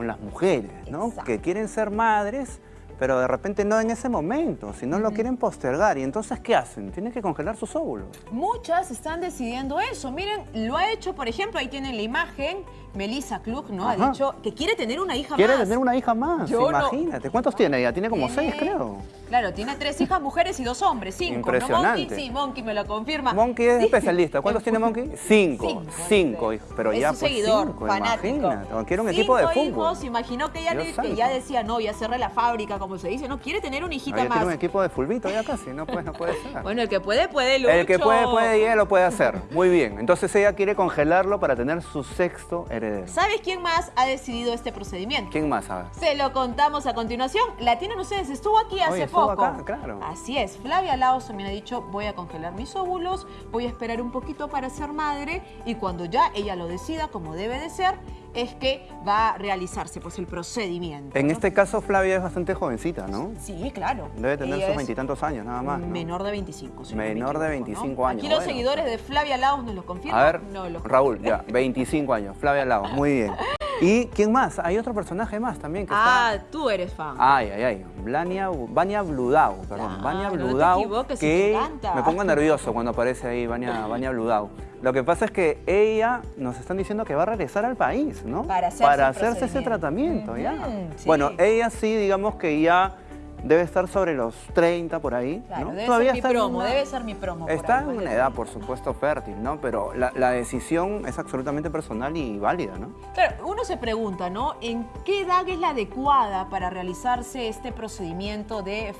con las mujeres, ¿no? Que quieren ser madres, pero de repente no en ese momento, si no lo quieren postergar. ¿Y entonces qué hacen? Tienen que congelar sus óvulos. Muchas están decidiendo eso. Miren, lo ha hecho, por ejemplo, ahí tienen la imagen, Melissa Klug, ¿no? Ha dicho que quiere tener una hija más. Quiere tener una hija más, imagínate. ¿Cuántos tiene ella? Tiene como seis, creo. Claro, tiene tres hijas mujeres y dos hombres, cinco. Impresionante. Monkey, sí, Monkey me lo confirma. Monkey es especialista. ¿Cuántos tiene Monkey? Cinco. Cinco, hijos. Pero ya un seguidor, cinco, fanático. Imagínate. Quiere un equipo de fútbol. hijos, imaginó que ella, que ya decía, no, ya cerré la fábrica, como se dice. No, quiere tener una hijita más. Tiene un equipo de fulbito ya casi, no puede, no puede ser. bueno, el que puede, puede, Lucho. El que puede, puede y ella lo puede hacer. Muy bien. Entonces ella quiere congelarlo para tener su sexto heredero. ¿Sabes quién más ha decidido este procedimiento? ¿Quién más sabe? Se lo contamos a continuación. La tienen ustedes, estuvo aquí hace poco. Acá, claro. Así es. Flavia Laos también ha dicho, voy a congelar mis óvulos, voy a esperar un poquito para ser madre y cuando ya ella lo decida, como debe de ser, es que va a realizarse pues el procedimiento. En este caso Flavia es bastante jovencita, ¿no? Sí, claro. Debe tener sus veintitantos años nada más, Menor de 25. menor de 25 años. Aquí los seguidores de Flavia Laos nos lo confirman. A ver, Raúl, ya, 25 años. Flavia Laos, muy bien. ¿Y quién más? Hay otro personaje más también que ah, tú eres fan. Ay, ay, ay. Vania, Vania Bludau, perdón. Vania Bludau. No te que me pongo nervioso cuando aparece ahí Vania, Vania Bludau. Lo que pasa es que ella nos están diciendo que va a regresar al país, ¿no? Para hacerse, ese tratamiento, ya. Bueno, ella sí, digamos que ya debe estar sobre los 30 por ahí. Claro, debe ser mi promo, debe ser mi promo. Está en una edad, por supuesto, fértil, ¿no? Pero la, decisión es absolutamente personal y válida, ¿no? Claro, uno se pregunta, ¿no? ¿En qué edad es la adecuada para realizarse este procedimiento de,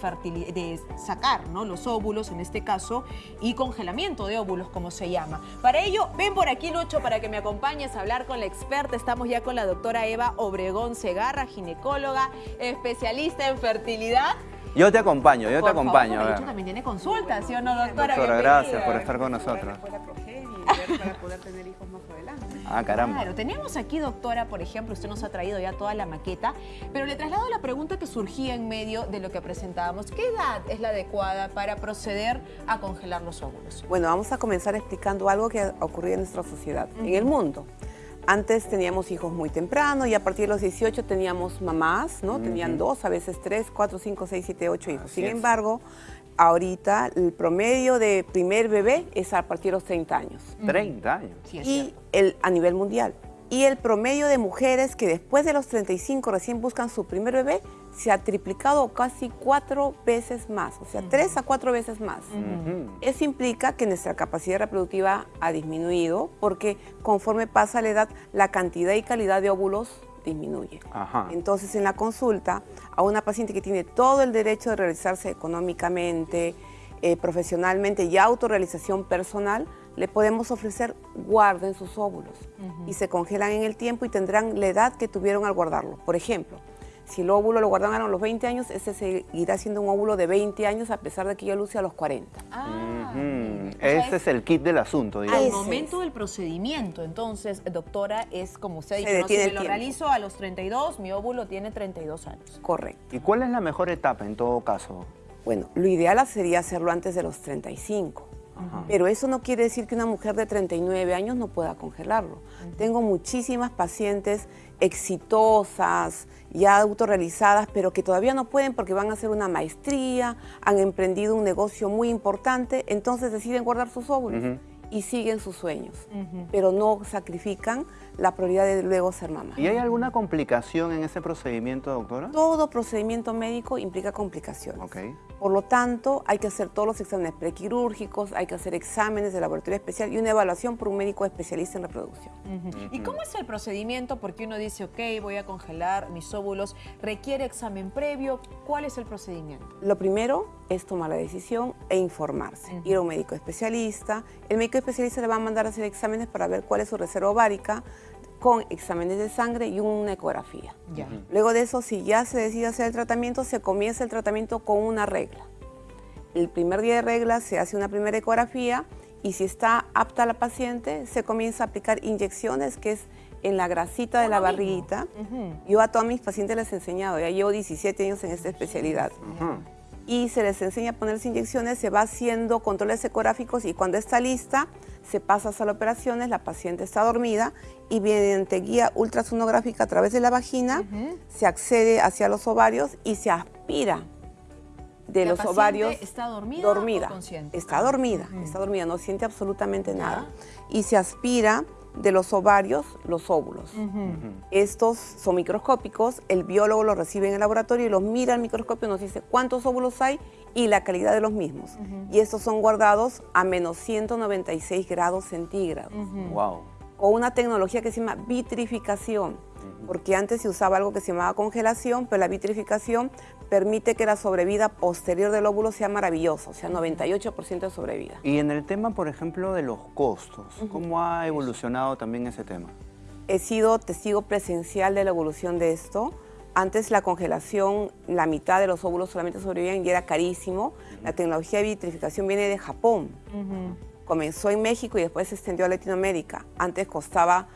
de sacar ¿no? los óvulos, en este caso, y congelamiento de óvulos, como se llama? Para ello, ven por aquí, Lucho, para que me acompañes a hablar con la experta. Estamos ya con la doctora Eva Obregón Segarra, ginecóloga, especialista en fertilidad yo te acompaño, yo te acompaño. Favor, hecho, también tiene consultas, ¿sí o no, doctora? Doctora, gracias por estar con nosotros. Para poder tener hijos más adelante. Ah, caramba. Claro, teníamos aquí, doctora, por ejemplo, usted nos ha traído ya toda la maqueta, pero le traslado la pregunta que surgía en medio de lo que presentábamos. ¿Qué edad es la adecuada para proceder a congelar los óvulos? Bueno, vamos a comenzar explicando algo que ha ocurrido en nuestra sociedad, en el mundo. Antes teníamos hijos muy temprano y a partir de los 18 teníamos mamás, ¿no? Tenían dos, a veces tres, cuatro, cinco, seis, siete, ocho hijos. Sin embargo, ahorita el promedio de primer bebé es a partir de los 30 años. 30 años. y el, a nivel mundial. Y el promedio de mujeres que después de los 35 recién buscan su primer bebé se ha triplicado casi cuatro veces más, o sea, tres a cuatro veces más. Eso implica que nuestra capacidad reproductiva ha disminuido porque conforme pasa la edad, la cantidad y calidad de óvulos disminuye. Entonces, en la consulta, a una paciente que tiene todo el derecho de realizarse económicamente, eh, profesionalmente y autorrealización personal, le podemos ofrecer guarden sus óvulos y se congelan en el tiempo y tendrán la edad que tuvieron al guardarlo. Por ejemplo, si el óvulo lo guardaron a los 20 años, ese seguirá siendo un óvulo de 20 años a pesar de que yo luce a los 40. Ah, Ese es el kit del asunto. Digamos. Al momento del procedimiento, entonces, doctora, es como usted dice, no, si me lo realizo a los 32, mi óvulo tiene 32 años. Correcto. ¿Y cuál es la mejor etapa en todo caso? Bueno, lo ideal sería hacerlo antes de los 35. Pero eso no quiere decir que una mujer de 39 años no pueda congelarlo. Tengo muchísimas pacientes exitosas, ya autorrealizadas, pero que todavía no pueden porque van a hacer una maestría, han emprendido un negocio muy importante, entonces deciden guardar sus óvulos y siguen sus sueños, pero no sacrifican la prioridad de luego ser mamá. ¿Y hay alguna complicación en ese procedimiento, doctora? Todo procedimiento médico implica complicaciones. Okay. Por lo tanto, hay que hacer todos los exámenes prequirúrgicos, hay que hacer exámenes de laboratorio especial y una evaluación por un médico especialista en reproducción. ¿Y cómo es el procedimiento? Porque uno dice, ok, voy a congelar mis óvulos, ¿requiere examen previo? ¿Cuál es el procedimiento? Lo primero es tomar la decisión e informarse. Ir a un médico especialista. El médico especialista le va a mandar a hacer exámenes para ver cuál es su reserva ovárica, con exámenes de sangre y una ecografía. Luego de eso, si ya se decide hacer el tratamiento, se comienza el tratamiento con una regla. El primer día de regla se hace una primera ecografía y si está apta la paciente, se comienza a aplicar inyecciones, que es en la grasita de la barriguita. Yo a todos mis pacientes les he enseñado, ya llevo 17 años en esta especialidad. Y se les enseña a ponerse inyecciones, se va haciendo controles ecográficos y cuando está lista, se pasa a las operaciones, la paciente está dormida y mediante guía ultrasonográfica a través de la vagina se accede hacia los ovarios y se aspira de ¿La los ovarios. está dormida dormida. o consciente? Está dormida, está dormida, no siente absolutamente nada. Y se aspira de los ovarios los óvulos. Estos son microscópicos, el biólogo los recibe en el laboratorio y los mira al microscopio y nos dice cuántos óvulos hay y la calidad de los mismos. Y estos son guardados a menos 196 grados centígrados Wow. o una tecnología que se llama vitrificación, porque antes se usaba algo que se llamaba congelación, pero la vitrificación permite que la sobrevida posterior del óvulo sea maravillosa, o sea, 98% de sobrevida. Y en el tema, por ejemplo, de los costos, ¿cómo ha evolucionado también ese tema? He sido testigo presencial de la evolución de esto. Antes la congelación, la mitad de los óvulos solamente sobrevivían y era carísimo. La tecnología de vitrificación viene de Japón. Comenzó en México y después se extendió a Latinoamérica. Antes costaba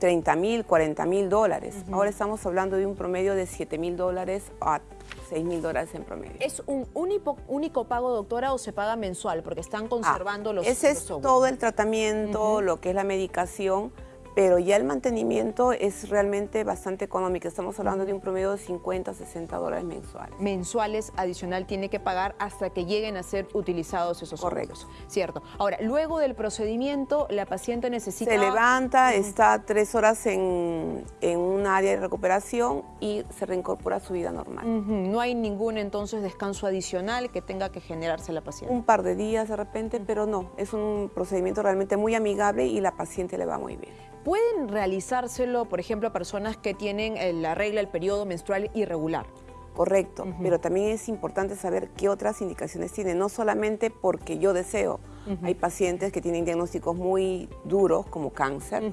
30 mil, 40 mil dólares. Ahora estamos hablando de un promedio de 7 mil dólares a 6 mil dólares en promedio. ¿Es un único, único pago, doctora, o se paga mensual? Porque están conservando Ah, los Ese los es todo el tratamiento, lo que es la medicación, pero ya el mantenimiento es realmente bastante económico. Estamos hablando de un promedio de 50, 60 dólares mensuales. mensuales adicional tiene que pagar hasta que lleguen a ser utilizados esos Correcto. óvulos. Cierto. Ahora, luego del procedimiento, la paciente necesita... Se levanta, está tres horas en, en un área de recuperación y se reincorpora a su vida normal. No hay ningún entonces descanso adicional que tenga que generarse la paciente. Un par de días de repente, pero no, es un procedimiento realmente muy amigable y la paciente le va muy bien. ¿Pueden realizárselo, por ejemplo, a personas que tienen eh, la regla, el periodo menstrual irregular? Correcto, pero también es importante saber qué otras indicaciones tiene, no solamente porque yo deseo. Hay pacientes que tienen diagnósticos muy duros como cáncer,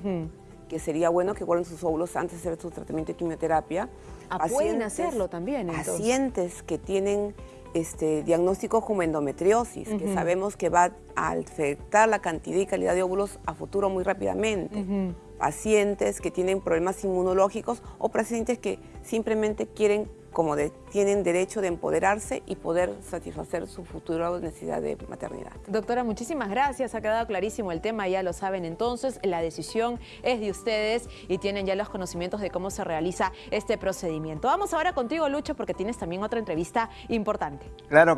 que sería bueno que guarden sus óvulos antes de hacer su tratamiento de quimioterapia. Ah, pueden hacerlo también, entonces. Pacientes que tienen este, diagnósticos como endometriosis, que sabemos que va a afectar la cantidad y calidad de óvulos a futuro muy rápidamente. Pacientes que tienen problemas inmunológicos o pacientes que simplemente quieren, como de- tienen derecho de empoderarse y poder satisfacer su futura necesidad de maternidad. Doctora, muchísimas gracias. Ha quedado clarísimo el tema, ya lo saben entonces. La decisión es de ustedes y tienen ya los conocimientos de cómo se realiza este procedimiento. Vamos ahora contigo, Lucho, porque tienes también otra entrevista importante. Claro que